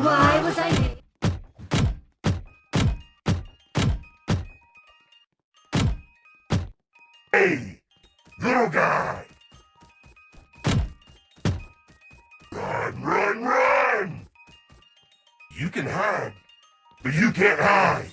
I need. Hey, little guy! Run, run, run! You can hide, but you can't hide.